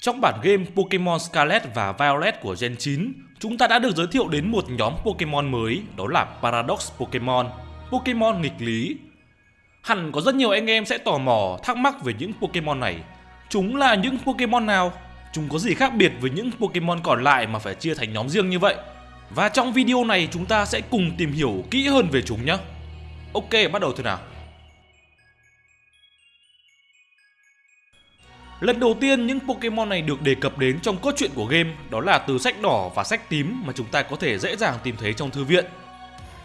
Trong bản game Pokemon Scarlet và Violet của Gen 9, chúng ta đã được giới thiệu đến một nhóm Pokemon mới, đó là Paradox Pokemon, Pokemon nghịch lý. Hẳn có rất nhiều anh em sẽ tò mò, thắc mắc về những Pokemon này. Chúng là những Pokemon nào? Chúng có gì khác biệt với những Pokemon còn lại mà phải chia thành nhóm riêng như vậy? Và trong video này chúng ta sẽ cùng tìm hiểu kỹ hơn về chúng nhé. Ok, bắt đầu thôi nào. Lần đầu tiên những Pokemon này được đề cập đến trong cốt truyện của game đó là từ sách đỏ và sách tím mà chúng ta có thể dễ dàng tìm thấy trong thư viện.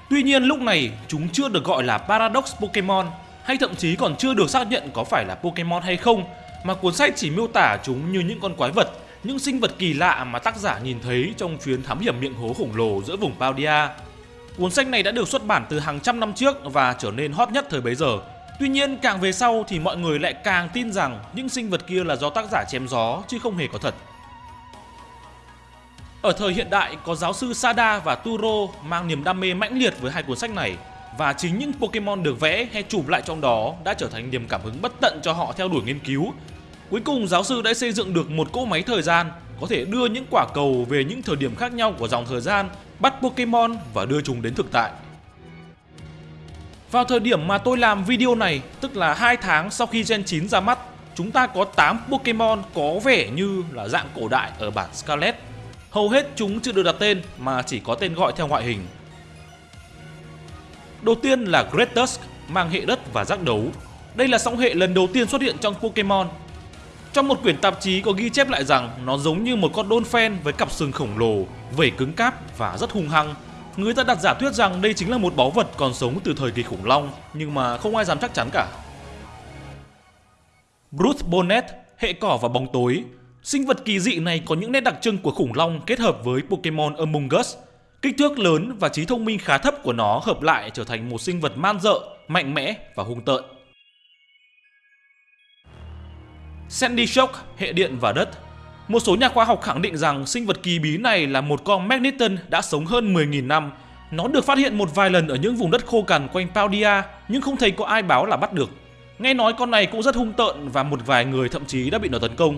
Tuy nhiên lúc này chúng chưa được gọi là Paradox Pokemon hay thậm chí còn chưa được xác nhận có phải là Pokemon hay không mà cuốn sách chỉ miêu tả chúng như những con quái vật, những sinh vật kỳ lạ mà tác giả nhìn thấy trong chuyến thám hiểm miệng hố khổng lồ giữa vùng Paldia. Cuốn sách này đã được xuất bản từ hàng trăm năm trước và trở nên hot nhất thời bấy giờ Tuy nhiên càng về sau thì mọi người lại càng tin rằng những sinh vật kia là do tác giả chém gió chứ không hề có thật. Ở thời hiện đại có giáo sư Sada và Turo mang niềm đam mê mãnh liệt với hai cuốn sách này và chính những Pokemon được vẽ hay chụp lại trong đó đã trở thành niềm cảm hứng bất tận cho họ theo đuổi nghiên cứu. Cuối cùng giáo sư đã xây dựng được một cỗ máy thời gian có thể đưa những quả cầu về những thời điểm khác nhau của dòng thời gian, bắt Pokemon và đưa chúng đến thực tại. Vào thời điểm mà tôi làm video này, tức là 2 tháng sau khi Gen 9 ra mắt, chúng ta có 8 Pokemon có vẻ như là dạng cổ đại ở bản Scarlet. Hầu hết chúng chưa được đặt tên mà chỉ có tên gọi theo ngoại hình. Đầu tiên là Great Tusk, mang hệ đất và giác đấu. Đây là song hệ lần đầu tiên xuất hiện trong Pokemon. Trong một quyển tạp chí có ghi chép lại rằng nó giống như một con Dolphin với cặp sừng khổng lồ, vẩy cứng cáp và rất hung hăng Người ta đặt giả thuyết rằng đây chính là một báu vật còn sống từ thời kỳ khủng long, nhưng mà không ai dám chắc chắn cả. Bruce Bonnet, hệ cỏ và bóng tối. Sinh vật kỳ dị này có những nét đặc trưng của khủng long kết hợp với Pokemon Among Us. Kích thước lớn và trí thông minh khá thấp của nó hợp lại trở thành một sinh vật man dợ, mạnh mẽ và hung tợn. Sandy Shock, hệ điện và đất một số nhà khoa học khẳng định rằng sinh vật kỳ bí này là một con Magneton đã sống hơn 10.000 năm. Nó được phát hiện một vài lần ở những vùng đất khô cằn quanh Paldia nhưng không thấy có ai báo là bắt được. Nghe nói con này cũng rất hung tợn và một vài người thậm chí đã bị nó tấn công.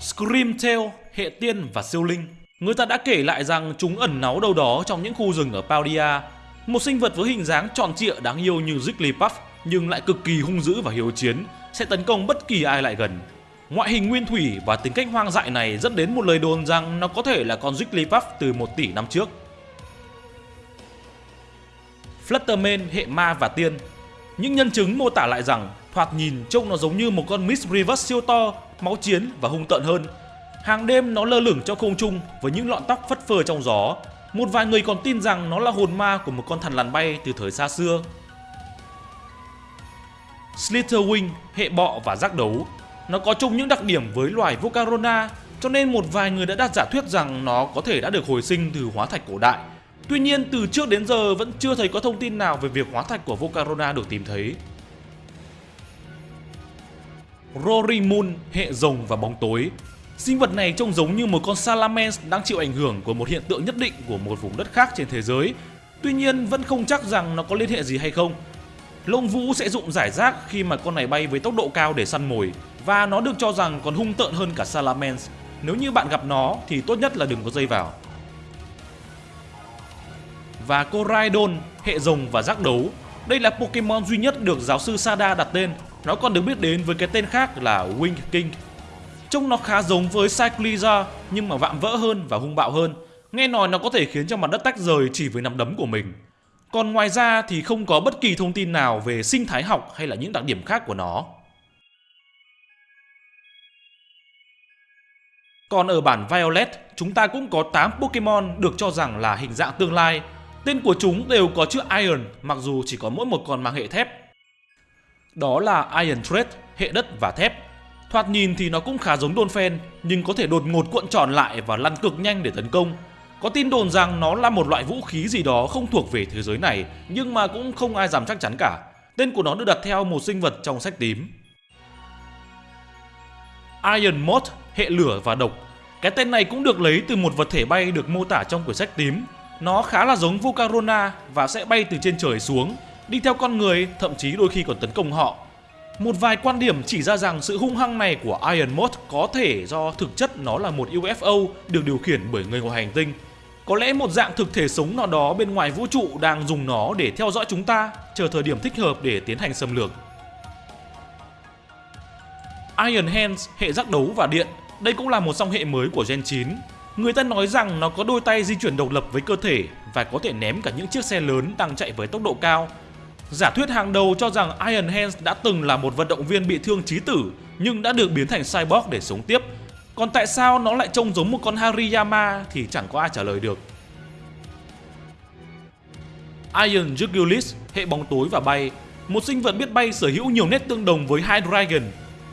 Screamtail, hệ tiên và siêu linh. Người ta đã kể lại rằng chúng ẩn náu đâu đó trong những khu rừng ở Paldia. Một sinh vật với hình dáng tròn trịa đáng yêu như Jigglypuff nhưng lại cực kỳ hung dữ và hiếu chiến sẽ tấn công bất kỳ ai lại gần. Ngoại hình nguyên thủy và tính cách hoang dại này dẫn đến một lời đồn rằng nó có thể là con Jigglypuff từ 1 tỷ năm trước. Flutterman hệ ma và tiên Những nhân chứng mô tả lại rằng thoạt nhìn trông nó giống như một con Miss Reverse siêu to, máu chiến và hung tợn hơn. Hàng đêm nó lơ lửng trong không trung với những lọn tóc phất phơ trong gió. Một vài người còn tin rằng nó là hồn ma của một con thằn lằn bay từ thời xa xưa Slitherwing, hệ bọ và giác đấu. Nó có chung những đặc điểm với loài Vocarona, cho nên một vài người đã đặt giả thuyết rằng nó có thể đã được hồi sinh từ hóa thạch cổ đại. Tuy nhiên từ trước đến giờ vẫn chưa thấy có thông tin nào về việc hóa thạch của Vocarona được tìm thấy. Rory Moon, hệ rồng và bóng tối. Sinh vật này trông giống như một con Salamence đang chịu ảnh hưởng của một hiện tượng nhất định của một vùng đất khác trên thế giới. Tuy nhiên vẫn không chắc rằng nó có liên hệ gì hay không Lông vũ sẽ dụng giải rác khi mà con này bay với tốc độ cao để săn mồi và nó được cho rằng còn hung tợn hơn cả Salamence. Nếu như bạn gặp nó thì tốt nhất là đừng có dây vào. Và Coraidon, hệ rồng và giác đấu. Đây là Pokemon duy nhất được giáo sư Sada đặt tên. Nó còn được biết đến với cái tên khác là Wing King. Trông nó khá giống với Cycliza nhưng mà vạm vỡ hơn và hung bạo hơn. Nghe nói nó có thể khiến cho mặt đất tách rời chỉ với nắm đấm của mình. Còn ngoài ra thì không có bất kỳ thông tin nào về sinh thái học hay là những đặc điểm khác của nó. Còn ở bản Violet, chúng ta cũng có 8 Pokemon được cho rằng là hình dạng tương lai. Tên của chúng đều có chữ Iron, mặc dù chỉ có mỗi một con mang hệ thép. Đó là Iron Thread, hệ đất và thép. Thoạt nhìn thì nó cũng khá giống Dolphin, nhưng có thể đột ngột cuộn tròn lại và lăn cực nhanh để tấn công. Có tin đồn rằng nó là một loại vũ khí gì đó không thuộc về thế giới này, nhưng mà cũng không ai dám chắc chắn cả. Tên của nó được đặt theo một sinh vật trong sách tím. Iron Moth, hệ lửa và độc. Cái tên này cũng được lấy từ một vật thể bay được mô tả trong quyển sách tím. Nó khá là giống Volcarona và sẽ bay từ trên trời xuống, đi theo con người, thậm chí đôi khi còn tấn công họ. Một vài quan điểm chỉ ra rằng sự hung hăng này của Iron Moth có thể do thực chất nó là một UFO được điều khiển bởi người ngoài hành tinh. Có lẽ một dạng thực thể sống nào đó bên ngoài vũ trụ đang dùng nó để theo dõi chúng ta, chờ thời điểm thích hợp để tiến hành xâm lược. Iron Hands, hệ giác đấu và điện, đây cũng là một song hệ mới của Gen 9. Người ta nói rằng nó có đôi tay di chuyển độc lập với cơ thể và có thể ném cả những chiếc xe lớn đang chạy với tốc độ cao. Giả thuyết hàng đầu cho rằng Iron Hands đã từng là một vận động viên bị thương chí tử nhưng đã được biến thành cyborg để sống tiếp. Còn tại sao nó lại trông giống một con Hariyama thì chẳng có ai trả lời được. Iron Jugulis, hệ bóng tối và bay, một sinh vật biết bay sở hữu nhiều nét tương đồng với Hydreigon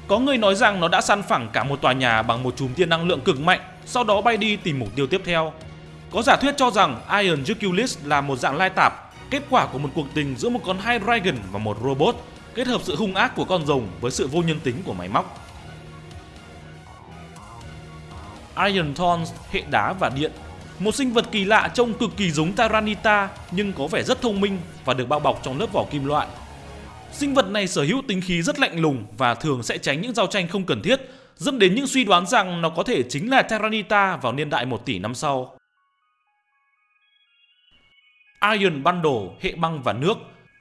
có người nói rằng nó đã săn phẳng cả một tòa nhà bằng một chùm tia năng lượng cực mạnh, sau đó bay đi tìm mục tiêu tiếp theo. Có giả thuyết cho rằng Iron Jugulis là một dạng lai tạp, kết quả của một cuộc tình giữa một con Hydreigon và một robot, kết hợp sự hung ác của con rồng với sự vô nhân tính của máy móc. Iron Thorns, hệ đá và điện một sinh vật kỳ lạ trông cực kỳ giống Tyranita nhưng có vẻ rất thông minh và được bao bọc trong lớp vỏ kim loại Sinh vật này sở hữu tính khí rất lạnh lùng và thường sẽ tránh những giao tranh không cần thiết, dẫn đến những suy đoán rằng nó có thể chính là Terranita vào niên đại 1 tỷ năm sau. Iron Bundle, hệ băng và nước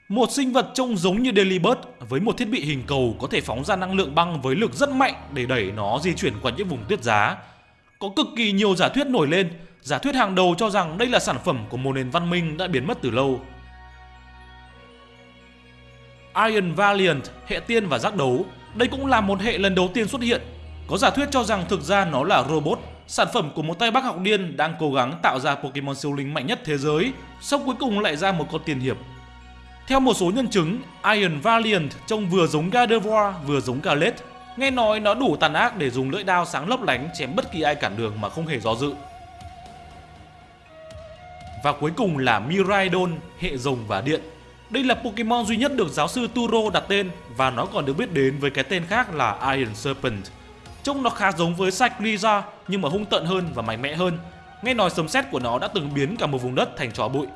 một sinh vật trông giống như Delibird với một thiết bị hình cầu có thể phóng ra năng lượng băng với lực rất mạnh để đẩy nó di chuyển qua những vùng tuyết giá. Có cực kỳ nhiều giả thuyết nổi lên, giả thuyết hàng đầu cho rằng đây là sản phẩm của một nền văn minh đã biến mất từ lâu. Iron Valiant, hệ tiên và giác đấu. Đây cũng là một hệ lần đầu tiên xuất hiện. Có giả thuyết cho rằng thực ra nó là robot, sản phẩm của một tay bác học điên đang cố gắng tạo ra Pokemon siêu linh mạnh nhất thế giới, sau cuối cùng lại ra một con tiền hiệp. Theo một số nhân chứng, Iron Valiant trông vừa giống Gardevoir vừa giống Galette, Nghe nói nó đủ tàn ác để dùng lưỡi đao sáng lấp lánh chém bất kỳ ai cản đường mà không hề do dự. Và cuối cùng là Miraidon, hệ rồng và điện. Đây là Pokemon duy nhất được giáo sư Turo đặt tên và nó còn được biết đến với cái tên khác là Iron Serpent. Trông nó khá giống với Cycliza nhưng mà hung tận hơn và mạnh mẽ hơn. Nghe nói sấm sét của nó đã từng biến cả một vùng đất thành tro bụi.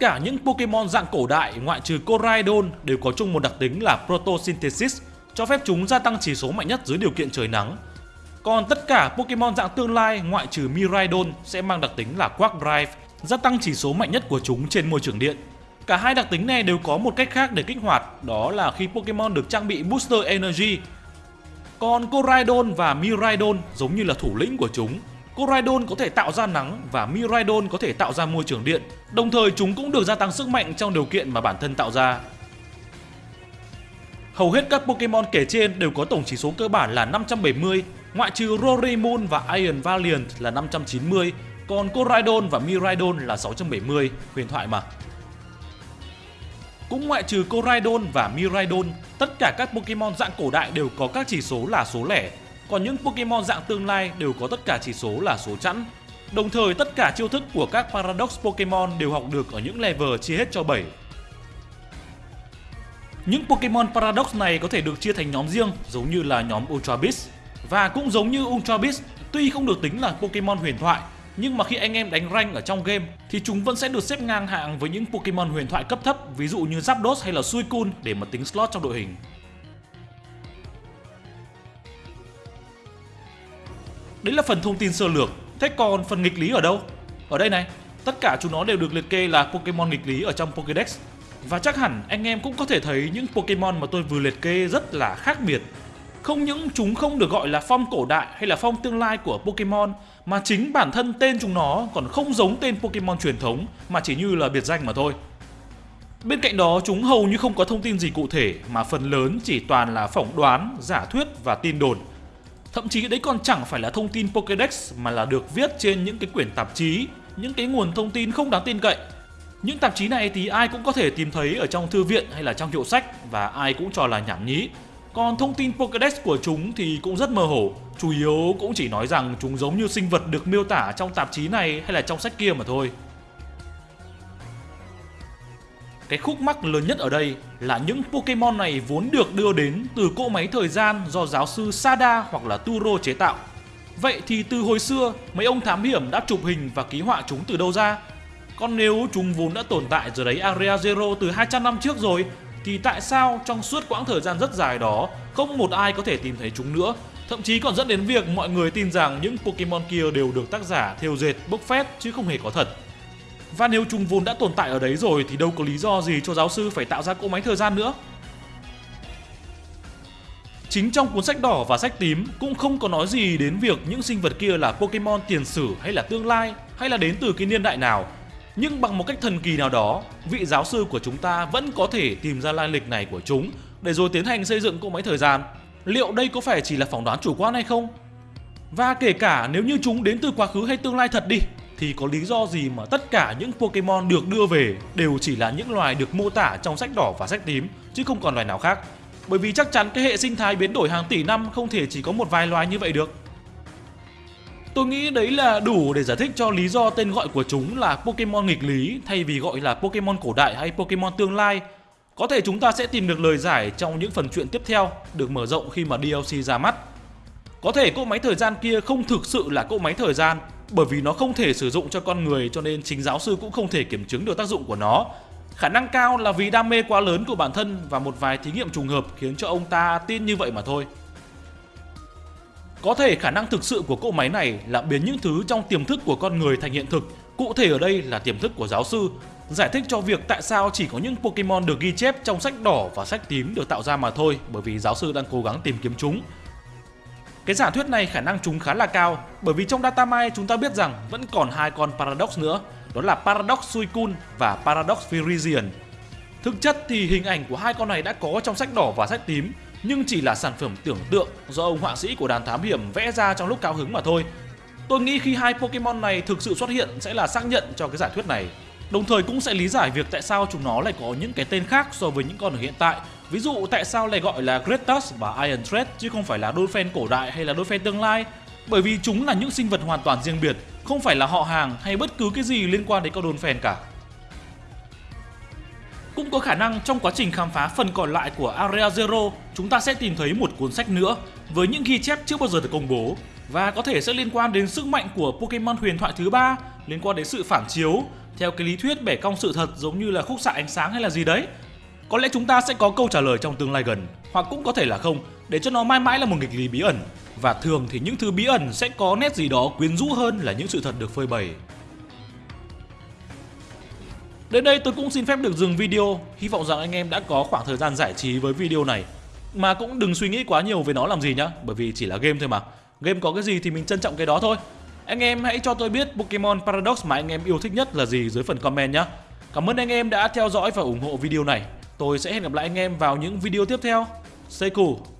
Tất cả những Pokemon dạng cổ đại ngoại trừ Coraidon đều có chung một đặc tính là Photosynthesis, cho phép chúng gia tăng chỉ số mạnh nhất dưới điều kiện trời nắng còn tất cả Pokemon dạng tương lai ngoại trừ Miraidon sẽ mang đặc tính là Quark Drive, gia tăng chỉ số mạnh nhất của chúng trên môi trường điện. Cả hai đặc tính này đều có một cách khác để kích hoạt, đó là khi Pokemon được trang bị Booster Energy. Còn Coraidon và Miraidon giống như là thủ lĩnh của chúng. Coridon có thể tạo ra nắng và Miraidon có thể tạo ra môi trường điện, đồng thời chúng cũng được gia tăng sức mạnh trong điều kiện mà bản thân tạo ra. Hầu hết các Pokemon kể trên đều có tổng chỉ số cơ bản là 570 Ngoại trừ Roraemon và Iron Valiant là 590, còn Coridon và Miraidon là 670, huyền thoại mà. Cũng ngoại trừ Coridon và Miraidon, tất cả các Pokemon dạng cổ đại đều có các chỉ số là số lẻ, còn những Pokemon dạng tương lai đều có tất cả chỉ số là số chẵn. Đồng thời tất cả chiêu thức của các Paradox Pokemon đều học được ở những level chia hết cho 7. Những Pokemon Paradox này có thể được chia thành nhóm riêng giống như là nhóm Ultra Beast, và cũng giống như Ultra Beast, tuy không được tính là Pokemon huyền thoại, nhưng mà khi anh em đánh rank ở trong game thì chúng vẫn sẽ được xếp ngang hạng với những Pokemon huyền thoại cấp thấp ví dụ như Zapdos hay là Suicune để mà tính slot trong đội hình. Đấy là phần thông tin sơ lược. Thế còn phần nghịch lý ở đâu? Ở đây này, tất cả chúng nó đều được liệt kê là Pokemon nghịch lý ở trong Pokédex. Và chắc hẳn anh em cũng có thể thấy những Pokemon mà tôi vừa liệt kê rất là khác biệt không những chúng không được gọi là phong cổ đại hay là phong tương lai của Pokemon mà chính bản thân tên chúng nó còn không giống tên Pokemon truyền thống mà chỉ như là biệt danh mà thôi. Bên cạnh đó chúng hầu như không có thông tin gì cụ thể mà phần lớn chỉ toàn là phỏng đoán, giả thuyết và tin đồn. Thậm chí đấy còn chẳng phải là thông tin Pokédex mà là được viết trên những cái quyển tạp chí, những cái nguồn thông tin không đáng tin cậy. Những tạp chí này thì ai cũng có thể tìm thấy ở trong thư viện hay là trong hiệu sách và ai cũng cho là nhảm nhí còn thông tin Pokédex của chúng thì cũng rất mơ hồ, chủ yếu cũng chỉ nói rằng chúng giống như sinh vật được miêu tả trong tạp chí này hay là trong sách kia mà thôi. Cái khúc mắc lớn nhất ở đây là những Pokemon này vốn được đưa đến từ cỗ máy thời gian do giáo sư Sada hoặc là Turo chế tạo. Vậy thì từ hồi xưa, mấy ông thám hiểm đã chụp hình và ký họa chúng từ đâu ra? Còn nếu chúng vốn đã tồn tại giờ đấy Area Zero từ 200 năm trước rồi thì tại sao trong suốt quãng thời gian rất dài đó không một ai có thể tìm thấy chúng nữa Thậm chí còn dẫn đến việc mọi người tin rằng những Pokemon kia đều được tác giả thêu dệt bốc phét chứ không hề có thật và nếu chúng vốn đã tồn tại ở đấy rồi thì đâu có lý do gì cho giáo sư phải tạo ra cỗ máy thời gian nữa Chính trong cuốn sách đỏ và sách tím cũng không có nói gì đến việc những sinh vật kia là Pokemon tiền sử hay là tương lai hay là đến từ cái niên đại nào. Nhưng bằng một cách thần kỳ nào đó, vị giáo sư của chúng ta vẫn có thể tìm ra lai lịch này của chúng để rồi tiến hành xây dựng cỗ máy thời gian. Liệu đây có phải chỉ là phỏng đoán chủ quan hay không? Và kể cả nếu như chúng đến từ quá khứ hay tương lai thật đi, thì có lý do gì mà tất cả những Pokemon được đưa về đều chỉ là những loài được mô tả trong sách đỏ và sách tím, chứ không còn loài nào khác. Bởi vì chắc chắn cái hệ sinh thái biến đổi hàng tỷ năm không thể chỉ có một vài loài như vậy được. Tôi nghĩ đấy là đủ để giải thích cho lý do tên gọi của chúng là Pokemon nghịch lý thay vì gọi là Pokemon cổ đại hay Pokemon tương lai. Có thể chúng ta sẽ tìm được lời giải trong những phần chuyện tiếp theo được mở rộng khi mà DLC ra mắt. Có thể cỗ máy thời gian kia không thực sự là cỗ máy thời gian bởi vì nó không thể sử dụng cho con người cho nên chính giáo sư cũng không thể kiểm chứng được tác dụng của nó Khả năng cao là vì đam mê quá lớn của bản thân và một vài thí nghiệm trùng hợp khiến cho ông ta tin như vậy mà thôi. Có thể khả năng thực sự của cỗ máy này là biến những thứ trong tiềm thức của con người thành hiện thực, cụ thể ở đây là tiềm thức của giáo sư, giải thích cho việc tại sao chỉ có những Pokemon được ghi chép trong sách đỏ và sách tím được tạo ra mà thôi, bởi vì giáo sư đang cố gắng tìm kiếm chúng. Cái giả thuyết này khả năng chúng khá là cao, bởi vì trong datamine chúng ta biết rằng vẫn còn hai con Paradox nữa, đó là Paradox Suicune và Paradox Virizion. Thực chất thì hình ảnh của hai con này đã có trong sách đỏ và sách tím, nhưng chỉ là sản phẩm tưởng tượng do ông họa sĩ của đàn thám hiểm vẽ ra trong lúc cao hứng mà thôi. Tôi nghĩ khi hai Pokemon này thực sự xuất hiện sẽ là xác nhận cho cái giả thuyết này. Đồng thời cũng sẽ lý giải việc tại sao chúng nó lại có những cái tên khác so với những con ở hiện tại. Ví dụ tại sao lại gọi là Gretus và Iron Thread chứ không phải là Dolphin cổ đại hay là Dolphin tương lai. Bởi vì chúng là những sinh vật hoàn toàn riêng biệt không phải là họ hàng hay bất cứ cái gì liên quan đến con Dolphin cả. Cũng có khả năng trong quá trình khám phá phần còn lại của Area Zero, chúng ta sẽ tìm thấy một cuốn sách nữa với những ghi chép chưa bao giờ được công bố và có thể sẽ liên quan đến sức mạnh của Pokemon huyền thoại thứ ba, liên quan đến sự phản chiếu theo cái lý thuyết bẻ cong sự thật giống như là khúc xạ ánh sáng hay là gì đấy. Có lẽ chúng ta sẽ có câu trả lời trong tương lai gần, hoặc cũng có thể là không, để cho nó mãi mãi là một nghịch lý bí ẩn và thường thì những thứ bí ẩn sẽ có nét gì đó quyến rũ hơn là những sự thật được phơi bày. Đến đây tôi cũng xin phép được dừng video, hy vọng rằng anh em đã có khoảng thời gian giải trí với video này. Mà cũng đừng suy nghĩ quá nhiều về nó làm gì nhá, bởi vì chỉ là game thôi mà. Game có cái gì thì mình trân trọng cái đó thôi. Anh em hãy cho tôi biết Pokemon Paradox mà anh em yêu thích nhất là gì dưới phần comment nhé. Cảm ơn anh em đã theo dõi và ủng hộ video này. Tôi sẽ hẹn gặp lại anh em vào những video tiếp theo. Stay cool!